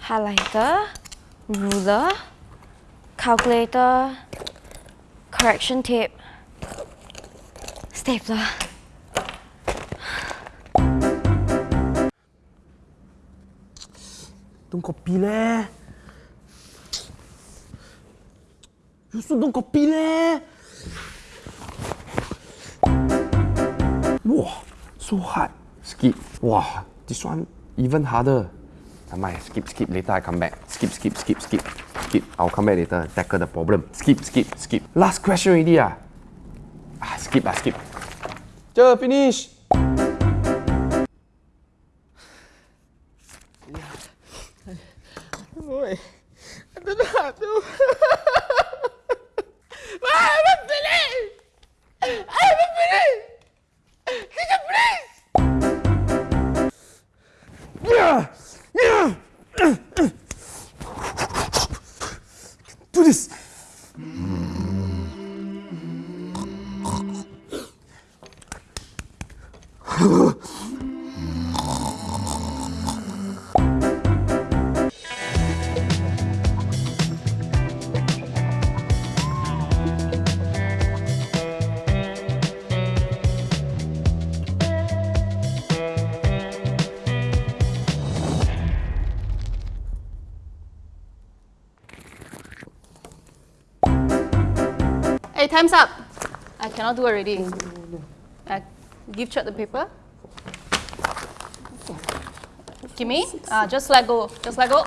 highlighter, ruler, calculator, correction tape, stapler. Don't copy leh. You also don't copy leh. Wow, so hard. Skip. Wow, this one even harder. Never mind, skip, skip. Later I come back. Skip, skip, skip, skip. Skip. I'll come back later and tackle the problem. Skip, skip, skip. Last question already ah. Ah, skip ah, skip. Just finish. Ôi, I don't know how to. Do this. Hey, time's up. I cannot do already. Uh, give Chet the paper. Give me. Uh, just let go. Just let go.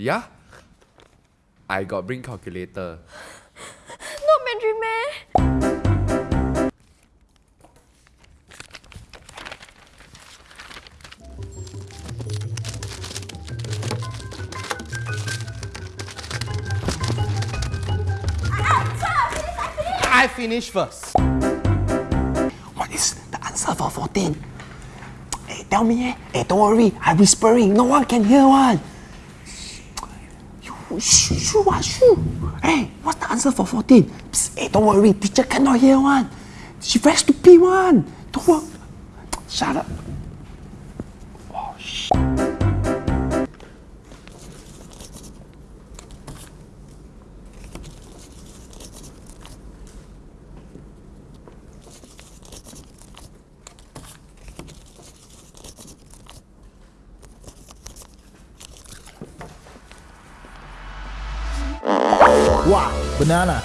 Yeah. I got bring calculator. Not Mandarin meh? I finish first. What is the answer for 14? Hey, tell me eh. Hey, don't worry. I'm whispering. No one can hear one. Shoo, shoo, ah, shoo. Hey, what's the answer for 14? Psst, hey, don't worry. Teacher cannot hear one. She very stupid one. Don't worry. Shut up. Oh, shit. Wow, banana.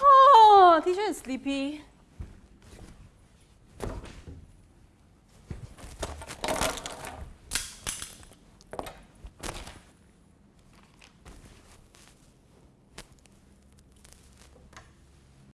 Oh, teacher is sleepy.